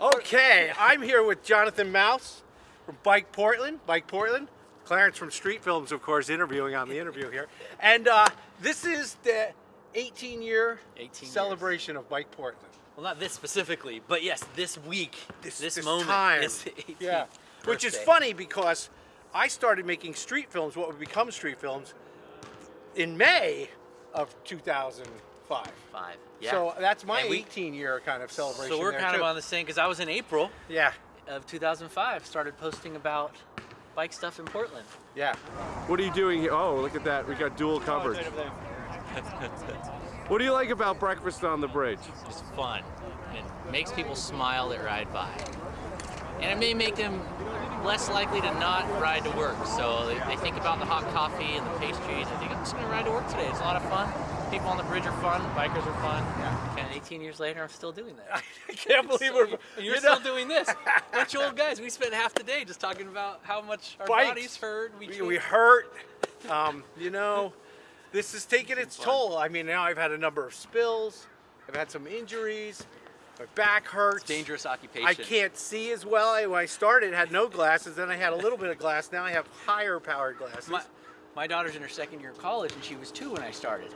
Okay, I'm here with Jonathan Maus from Bike Portland. Bike Portland. Clarence from Street Films, of course, interviewing on the interview here. And uh, this is the 18 year 18 celebration of Bike Portland. Well, not this specifically, but yes, this week, this, this moment time. is the 18th Yeah. Which is funny because I started making street films, what would become street films, in May of 2005. Five. Five. Yeah. So that's my we- 18 year kind of celebration. So we're there, kind of on the same because I was in April Yeah, of 2005. Started posting about bike stuff in Portland. yeah. What are you doing here? Oh, look at that. We got dual coverage. What do you like about breakfast on the bridge? It's fun. It makes people smile that ride by. And it may make them less likely to not ride to work. So they, they think about the hot coffee and the pastries. They think, I'm just going to ride to work today. It's a lot of fun. People on the bridge are fun. Bikers are fun. And 18 years later, I'm still doing that. I can't believe we're. You're you know- still doing this. Bunch of old guys. We spent half the day just talking about how much our Bikes. bodies hurt. We, we, we hurt. Um, you know, this is taking its toll. I mean, now I've had a number of spills. I've had some injuries. My back hurts. dangerous occupation. I can't see as well. I, when I started, had no glasses. Then I had a little bit of glass. Now I have higher powered glasses. My, my daughter's in her second year of college, and she was two when I started.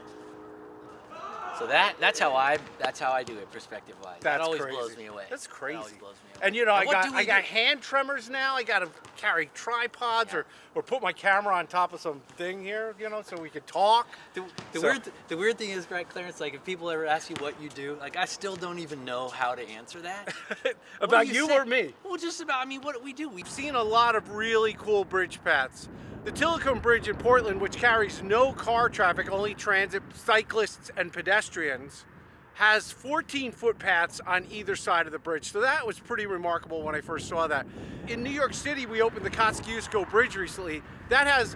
So that that's how I that's how I do it perspective wise. That always crazy. blows me away. That's That crazy. always blows me away. And you know, Now, I got do I got hand tremors now. I got to carry tripods or or put my camera on top of some thing here, you know, so we could talk. The, the So- weird the weird thing is, right, Clarence? Like if people ever ask you what you do, like I still don't even know how to answer that. About do you or me? Well, just about. I mean, what do we do? We've seen a lot of really cool bridge paths. The Tilikum Bridge in Portland, which carries no car traffic, only transit, cyclists, and pedestrians, has 14 footpaths on either side of the bridge. So that was pretty remarkable when I first saw that. In New York City, we opened the Kosciuszko Bridge recently. That has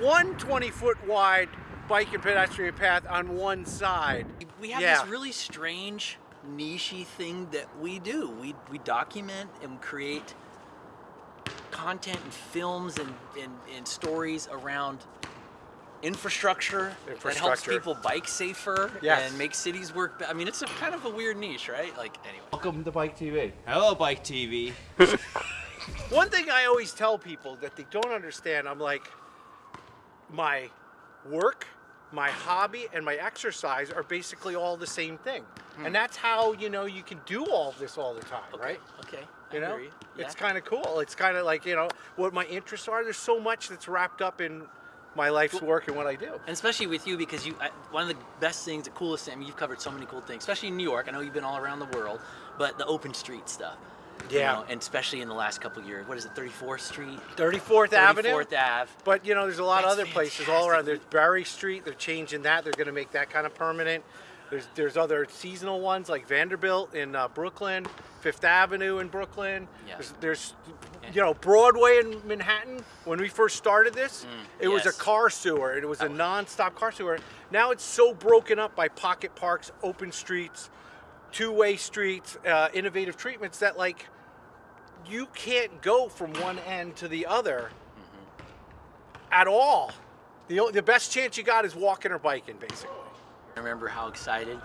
one 20 foot wide bike and pedestrian path on one side. we have Yeah. this really strange nichey thing that we do. We we document and create content and films and, and, and stories around infrastructure, that helps people bike safer Yes. and make cities work. be- I mean, it's a kind of a weird niche, right? Like anyway. Welcome to Bike TV. Hello, Bike TV. One thing I always tell people that they don't understand, I'm like, my work, my hobby, and my exercise are basically all the same thing. Hmm. And that's how, you know, you can do all this all the time, Okay. right? Okay. You know, you. it's kind of cool. It's kind of like, you know, what my interests are. There's so much that's wrapped up in my life's work and what I do. And especially with you, because you, I, one of the best things, the coolest thing, I mean, you've covered so many cool things, especially in New York. I know you've been all around the world, but the open street stuff. you Yeah. know, and especially in the last couple of years. What is it, 34th Street? 34th Avenue. 34th Ave. But you know, there's a lot of That's other places all around. There's fantastic. Berry Street. They're changing that. They're going to make that kind of permanent. There's there's other seasonal ones like Vanderbilt in uh, Brooklyn, Fifth Avenue in Brooklyn. Yeah. There's, there's you know Broadway in Manhattan. When we first started this, it was a Mm, car sewer. It was a non-stop car sewer. Now it's so broken up by pocket parks, open streets, two-way streets, uh, innovative treatments that like you can't go from one end to the other at all. The, the best chance you got is walking or biking, basically. I remember how excited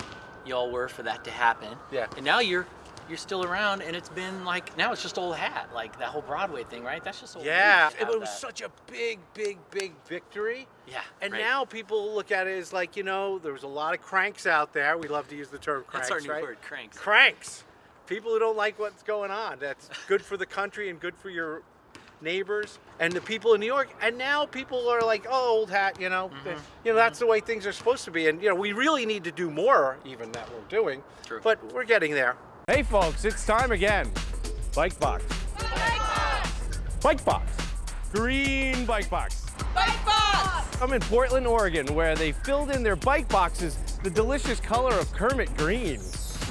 y'all were for that to happen. Yeah. And now you're you're still around, and it's been like now it's just old hat, like that whole Broadway thing, right? That's just old. Yeah, it was that. such a big, big, big victory. Yeah. And right. now people look at it as like, you know, there was a lot of cranks out there. We love to use the term cranks, That's our new right? word, cranks. Cranks. People who don't like what's going on. That's good for the country and good for your neighbors and the people in New York. And now people are like, oh, old hat, you know. Mm-hmm. You know, that's the way things are supposed to be. And, you know, we really need to do more even that we're doing. True. But we're getting there. Hey folks, it's time again. Bike box. Bike box. Bike Box. Green Bike Box. bike box. I'm in Portland, Oregon, where they filled in their bike boxes the delicious color of Kermit green.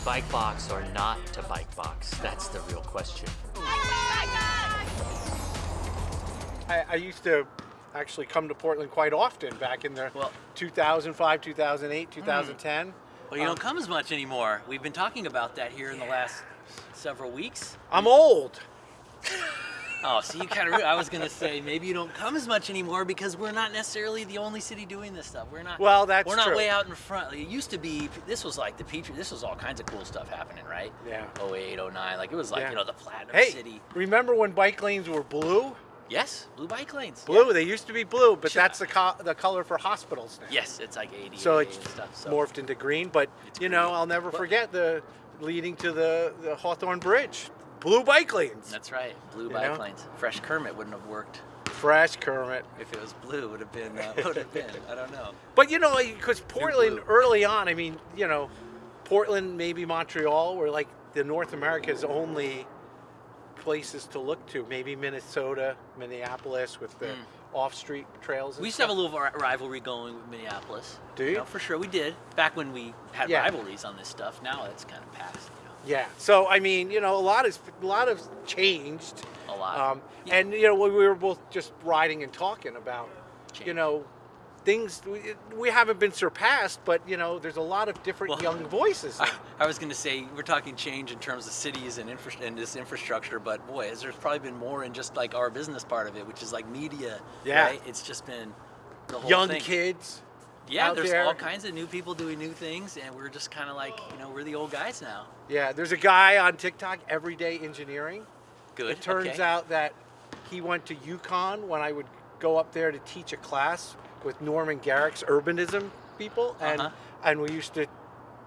Bike box or not to bike box? That's the real question. I, I used to actually come to Portland quite often back in the Well- 2005, 2008, hmm. 2010. Well, you don't um, come as much anymore. We've been talking about that here in the last several weeks. I'm old. Oh, so you kind of. I was gonna say maybe you don't come as much anymore because we're not necessarily the only city doing this stuff. We're not. Well, that's We're not true. way out in front. It used to be. This was like the Petri. This was all kinds of cool stuff happening, right? Yeah. 08, 09. Like it was like Yeah. you know the Platinum Hey, City. remember when bike lanes were blue? Yes, blue bike lanes. Blue. Yeah. They used to be blue, but Sure. that's the co- the color for hospitals now. Yes, it's like 80 So it's stuff. So. morphed into green, but It's you know, green. I'll never But- forget the leading to the the Hawthorne Bridge. Blue bike lanes. That's right. Blue You bike know? lanes. Fresh Kermit wouldn't have worked Fresh Kermit. if it was blue. Would have been. Uh, would have been. I don't know. But you know, because Portland early on, I mean, you know, Portland, maybe Montreal, were like the North America's only places to look to. Maybe Minnesota, Minneapolis, with the off-street trails. We used to have a little rivalry going with Minneapolis. Do you? know, for sure, we did back when we had Yeah. rivalries on this stuff. Now it's kind of past. You Yeah. So I mean, you know, a lot is a lot has changed. a lot. Um, Yeah. And you know, we we were both just riding and talking about, you know, things we, we haven't been surpassed, but you know, there's a lot of different Well, young voices. I, I was going to say we're talking change in terms of cities and, infra- and this infrastructure, but boy, there's probably been more in just like our business part of it, which is like media. Yeah. Right? It's just been the whole young thing. kids. Yeah, there's there. all kinds of new people doing new things, and we're just kind of like, you know, we're the old guys now. Yeah, there's a guy on TikTok, Everyday Engineering. Good. It turns okay. out that he went to UConn when I would go up there to teach a class with Norman Garrick's urbanism people, and Uh-huh. and we used to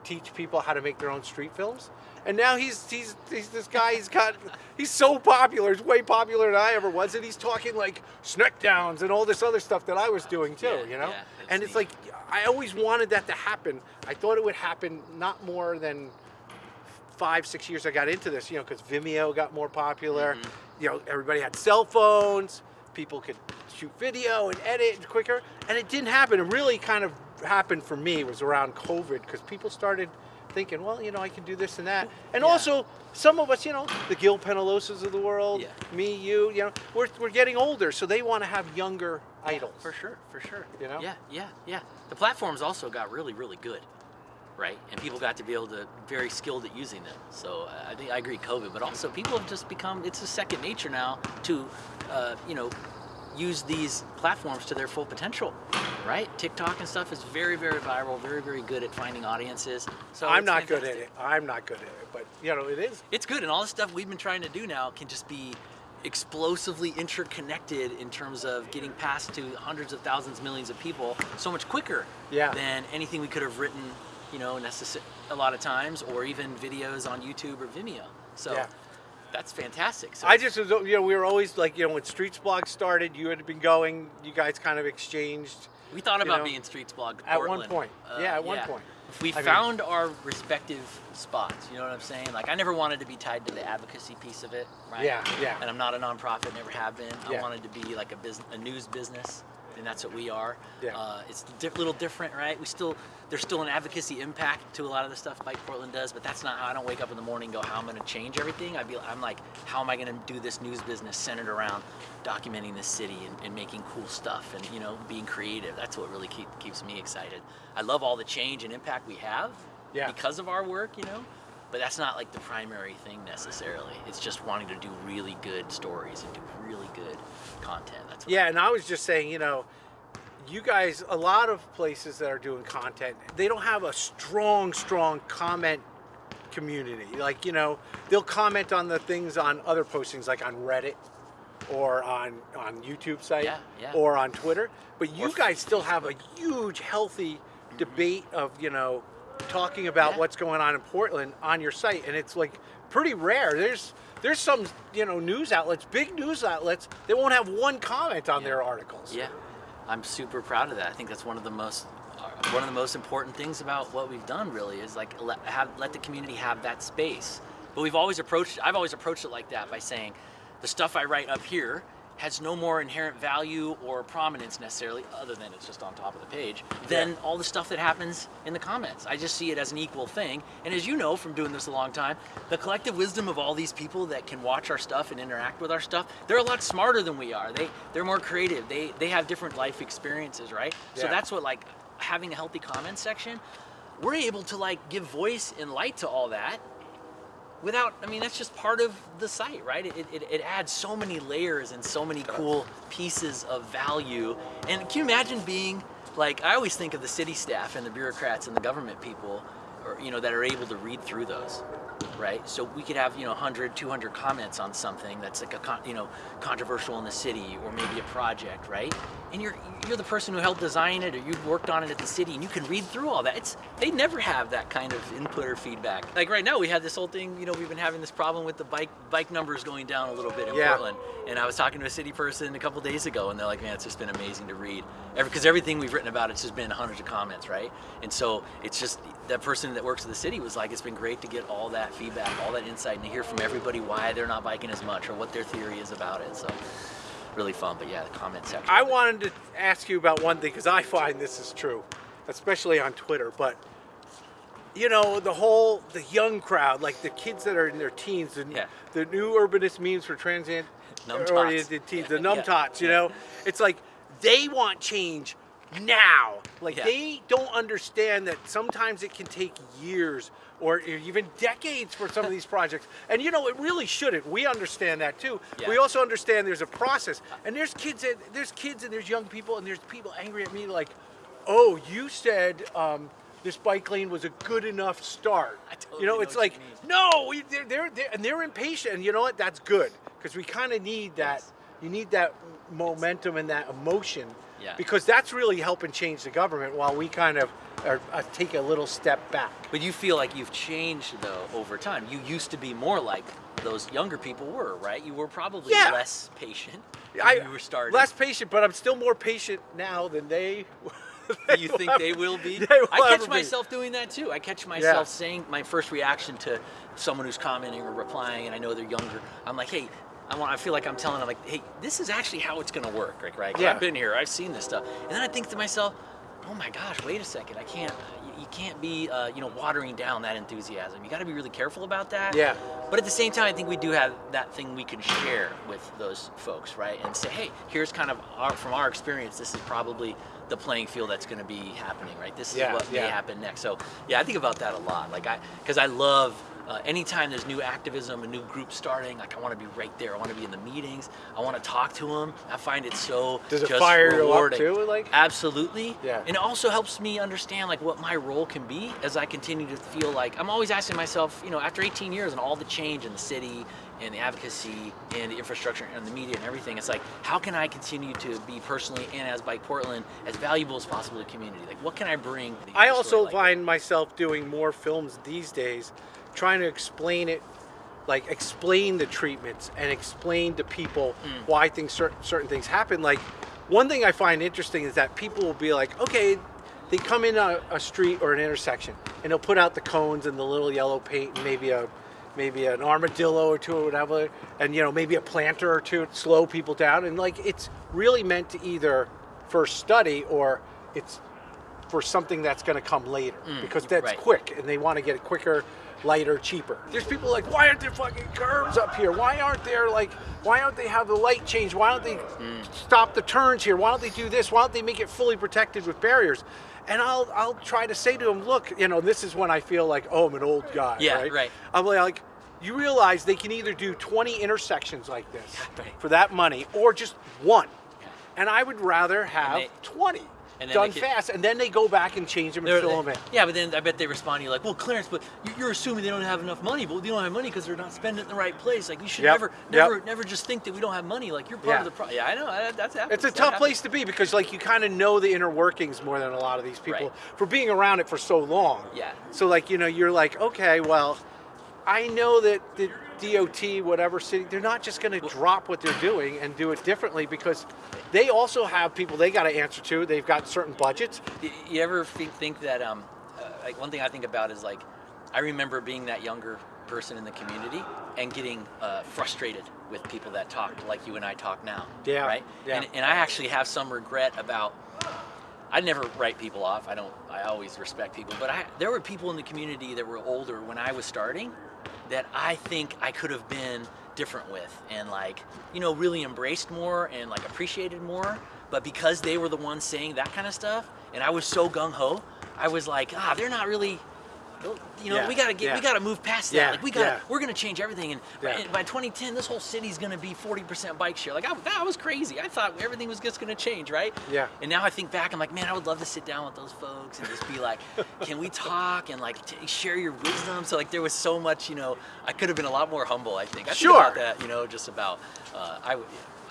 teach people how to make their own street films. And now he's he's he's this guy. He's got he's so popular. He's way popular than I ever was, and he's talking like sneckdowns and all this other stuff that I was doing too. Yeah, you know, yeah, and it's neat. like I always wanted that to happen. I thought it would happen not more than five, six years I got into this, you know, because Vimeo got more popular. Mm-hmm. You know, everybody had cell phones. People could shoot video and edit quicker, and it didn't happen. It really kind of happened for me was around COVID because people started thinking, well, you know, I can do this and that, and Yeah. also some of us, you know, the Gil Penalosas of the world, Yeah. me, you, you know, we're, we're getting older, so they want to have younger idols. For sure, for sure. You know? Yeah, yeah, yeah. The platforms also got really, really good, right? And people got to be able to very skilled at using them. So I think I agree, COVID, but also people have just become it's a second nature now to, uh, you know, use these platforms to their full potential, right? TikTok and stuff is very, very viral, very, very good at finding audiences. So I'm not good at it. I'm not good at it, but you know, it is. It's good, and all the stuff we've been trying to do now can just be explosively interconnected in terms of getting past to hundreds of thousands, millions of people so much quicker Yeah. than anything we could have written, you know, necess- a lot of times, or even videos on YouTube or Vimeo. So Yeah. that's fantastic. So I just was, you know, we were always like, you know, when Streetsblog started, you had been going, you guys kind of exchanged. we thought you about know, being Streetsblog at one point. Uh, yeah, at one point. We I mean- found our respective spots. You know what I'm saying? Like I never wanted to be tied to the advocacy piece of it, right? Yeah, yeah. And I'm not a nonprofit, never have been. I wanted to be like a business, a news business, and that's what we are. Yeah. Uh, it's a little different, right? We still there's still an advocacy impact to a lot of the stuff Bike Portland does, but that's not how I don't wake up in the morning and go, how am I'm going to change everything. I'd be, I'm like, how am I going to do this news business centered around documenting this city and, and making cool stuff and you know being creative. That's what really keep, keeps me excited. I love all the change and impact we have Yeah. because of our work, you know. But that's not like the primary thing necessarily. It's just wanting to do really good stories and do really good content. That's what Yeah, and I was just saying, you know, you guys, a lot of places that are doing content, they don't have a strong, strong comment community. Like, you know, they'll comment on the things on other postings, like on Reddit or on on YouTube site Yeah, yeah. or on Twitter. But you Or guys still have a huge, healthy mm-hmm. debate of, you know, talking about Yeah. what's going on in Portland on your site, and it's like pretty rare. There's there's some you know news outlets, big news outlets, they won't have one comment on Yeah. their articles. Yeah, I'm super proud of that. I think that's one of the most uh, one of the most important things about what we've done. Really is like let have let the community have that space. But we've always approached. I've always approached it like that by saying, the stuff I write up here has no more inherent value or prominence necessarily, other than it's just on top of the page, than Yeah. all the stuff that happens in the comments. I just see it as an equal thing. And as you know from doing this a long time, the collective wisdom of all these people that can watch our stuff and interact with our stuff, they're a lot smarter than we are. They they're more creative. They they have different life experiences, right? So that's what like having a healthy comment section, we're able to like give voice and light to all that without, I mean, that's just part of the site, right? It, it, it adds so many layers and so many cool pieces of value. And can you imagine being, like, I always think of the city staff and the bureaucrats and the government people, or, you know, that are able to read through those, right? So we could have, you know, 100, 200 comments on something that's like a, con- you know, controversial in the city or maybe a project, right? And you're you're the person who helped design it or you've worked on it at the city and you can read through all that. It's they never have that kind of input or feedback. Like right now we had this whole thing, you know, we've been having this problem with the bike bike numbers going down a little bit in Yeah. Portland. And I was talking to a city person a couple days ago and they're like, man, it's just been amazing to read. Because everything we've written about it's just been hundreds of comments, right? And so it's just that person that works at the city was like, it's been great to get all that feedback, all that insight, and to hear from everybody why they're not biking as much or what their theory is about it. So really fun. But yeah, the comment section. I wanted to ask you about one thing because I find this is true, especially on Twitter. But you know, the whole the young crowd, like the kids that are in their teens, and Yeah. the new urbanist memes for transient oriented teens, the numtots. You know, it's like they want change now. Like Yeah. they don't understand that sometimes it can take years or even decades for some of these projects. And you know, it really shouldn't. We understand that too. Yeah. We also understand there's a process. And there's kids and there's kids and there's young people and there's people angry at me like, "Oh, you said um, this bike lane was a good enough start." I totally you know, know it's like, "No, we, they're, they're, they're and they're impatient." And you know what? That's good because we kind of need that. Yes. You need that momentum and that emotion. Yeah. Because that's really helping change the government while we kind of are, uh, take a little step back. But you feel like you've changed though over time. You used to be more like those younger people were, right? You were probably Yeah. less patient. when I, you were starting. less patient, but I'm still more patient now than they. Do you think they will be? They will I ever catch be. myself doing that too. I catch myself Yeah. saying my first reaction to someone who's commenting or replying, and I know they're younger. I'm like, hey, I want. I feel like I'm telling them like, hey, this is actually how it's gonna work, right? Right? Yeah. I've been here. I've seen this stuff, and then I think to myself, oh my gosh, wait a second. I can't. You, you can't be, uh, you know, watering down that enthusiasm. You got to be really careful about that. Yeah. But at the same time, I think we do have that thing we can share with those folks, right? And say, hey, here's kind of our, from our experience, this is probably the playing field that's going to be happening, right? This is Yeah, what may yeah. happen next. So, yeah, I think about that a lot. Like, I, because I love uh, anytime there's new activism, a new group starting, like, I want to be right there. I want to be in the meetings. I want to talk to them. I find it so Does it just fire you up rewarding. too, like? Absolutely. Yeah. And it also helps me understand like what my role can be as I continue to feel like I'm always asking myself, you know, after 18 years and all the change in the city and the advocacy and the infrastructure and the media and everything, it's like how can I continue to be personally and as Bike Portland as valuable as possible to the community? Like what can I bring? I also like that? find myself doing more films these days, trying to explain it, like explain the treatments and explain to people Mm. why things certain certain things happen. Like one thing I find interesting is that people will be like, okay, they come in a, a street or an intersection and they'll put out the cones and the little yellow paint and maybe a maybe an armadillo or two or whatever and you know maybe a planter or two to slow people down and like it's really meant to either for study or it's for something that's going to come later mm, because that's right. quick and they want to get it quicker lighter cheaper there's people like why aren't there fucking curbs up here why aren't there like why don't they have the light change why don't they mm. stop the turns here why don't they do this why don't they make it fully protected with barriers and I'll I'll try to say to them, look, you know, this is when I feel like, oh, I'm an old guy. Yeah, right. right. I'm like, you realize they can either do 20 intersections like this Right. for that money, or just one. And I would rather have they- 20 and then done could- fast, and then they go back and change them and fill them in. Yeah, but then I bet they respond to you like, "Well, Clarence, but you- you're assuming they don't have enough money. But they don't have money because they're not spending it in the right place. Like you should Yep, never, yep. never, never just think that we don't have money. Like you're part Yeah. of the problem. Yeah, I know. I- That's happens. It's a That tough happens. place to be because, like, you kind of know the inner workings more than a lot of these people Right. for being around it for so long. Yeah. So, like, you know, you're like, okay, well, I know that the DOT, whatever city, they're not just going to drop what they're doing and do it differently because they also have people they got to answer to. They've got certain budgets. You ever think, think that? Um, uh, like one thing I think about is like, I remember being that younger person in the community and getting uh, frustrated with people that talk like you and I talk now. Yeah, Right. yeah. And, and I actually have some regret about. I never write people off. I don't. I always respect people. But I, there were people in the community that were older when I was starting, that I think I could have been different with, and like, you know, really embraced more and like appreciated more. But because they were the ones saying that kind of stuff, and I was so gung ho, I was like, ah, they're not really you know, Yeah, we gotta get, yeah. we gotta move past that. Yeah, Like we gotta, we're gonna change everything. And, by 2010, this whole city's gonna be 40% bike share. Like I, that was crazy. I thought everything was just gonna change, right? Yeah. And now I think back, I'm like, man, I would love to sit down with those folks and just be like, can we talk and like t- share your wisdom? So like there was so much, you know, I could have been a lot more humble. I think. I think Sure. about that, you know, just about, uh, I would.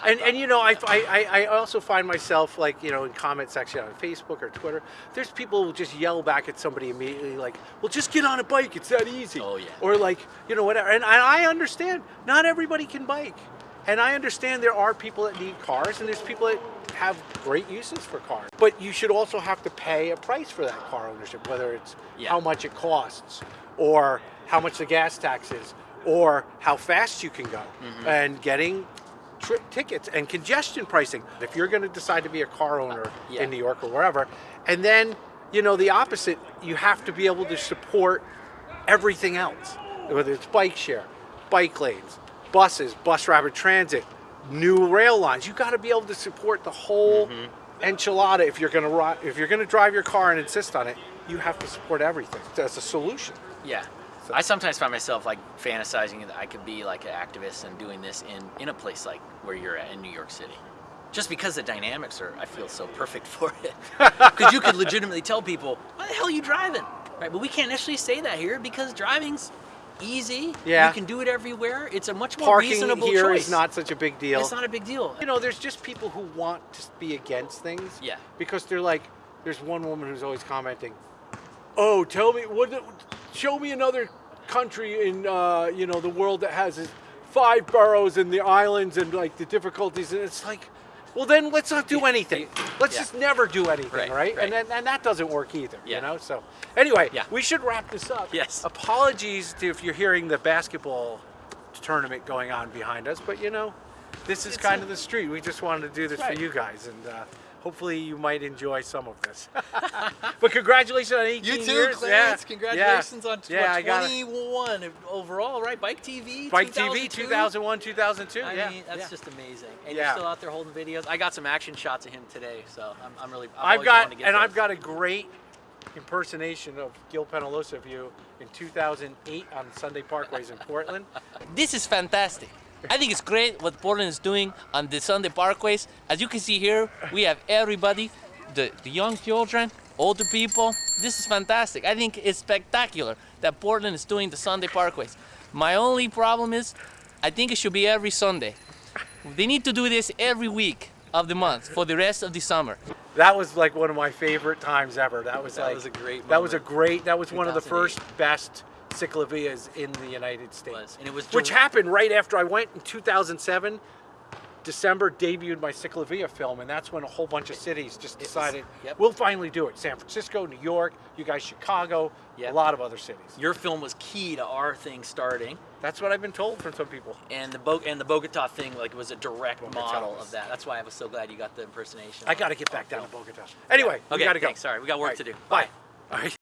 And, and you know, I, I, I also find myself like, you know, in comment section on Facebook or Twitter, there's people who just yell back at somebody immediately like, well, just get on a bike. It's that easy. Oh, yeah. Or like, you know, whatever. And I I understand not everybody can bike. And I understand there are people that need cars and there's people that have great uses for cars. But you should also have to pay a price for that car ownership, whether it's Yeah. how much it costs or how much the gas tax is or how fast you can go. Mm-hmm. And getting tri- tickets and congestion pricing. If you're going to decide to be a car owner Yeah. in New York or wherever, and then you know the opposite, you have to be able to support everything else, whether it's bike share, bike lanes, buses, bus rapid transit, new rail lines. You got to be able to support the whole mm-hmm. enchilada. If you're going to if you're going to drive your car and insist on it, you have to support everything. as a solution. Yeah. I sometimes find myself like fantasizing that I could be like an activist and doing this in, in a place like where you're at in New York City. Just because the dynamics are, I feel so perfect for it. Because you could legitimately tell people, why the hell are you driving? Right, but we can't necessarily say that here because driving's easy. Yeah. You can do it everywhere. It's a much more Parking reasonable here is choice. not such a big deal. It's not a big deal. You know, there's just people who want to be against things. Yeah. Because they're like, there's one woman who's always commenting, "Oh, tell me what, show me another country in uh, you know the world that has five boroughs and the islands and like the difficulties." And it's like, well, then let's not do anything. Let's Yeah. just never do anything, Right, right? right. And then, and that doesn't work either. Yeah. You know. So anyway, Yeah. we should wrap this up. Yes. Apologies to if you're hearing the basketball tournament going on behind us, but you know, this is It's kind a- of the street. We just wanted to do this Right. for you guys, and uh, hopefully you might enjoy some of this. but congratulations on 18 You too, years. Clarence. Yeah. Congratulations yeah. on yeah, what, I got it. 21 overall, right? Bike TV. Bike TV 2001, 2002. I yeah, mean, that's yeah. just amazing. And you're still out there holding videos. I got some action shots of him today, so I'm, I'm really. I've, I've got to get and those. I've got a great impersonation of Gil Penalosa of you in 2008 on Sunday Parkways in Portland. This is fantastic. I think it's great what Portland is doing on the Sunday parkways. As you can see here, we have everybody, the, the young children, older people. This is fantastic. I think it's spectacular that Portland is doing the Sunday parkways. My only problem is, I think it should be every Sunday. They need to do this every week of the month for the rest of the summer. That was like one of my favorite times ever. That was That like was a great That was a great. That was one of the first best ciclovias in the United States. And it was which happened right after I went in 2007. December debuted my Ciclovia film, and that's when a whole bunch of cities just was- decided yep. we'll finally do it. San Francisco, New York, you guys, Chicago, Yep. a lot of other cities. Your film was key to our thing starting, That's what I've been told from some people. and the Bo- and the Bogota thing like was a direct Bogota model was- of that. That's why I was so glad you got the impersonation. I got to get back down to Bogota. Anyway, we Okay, got to go. thanks. Sorry, we got work All to do. Bye. All right.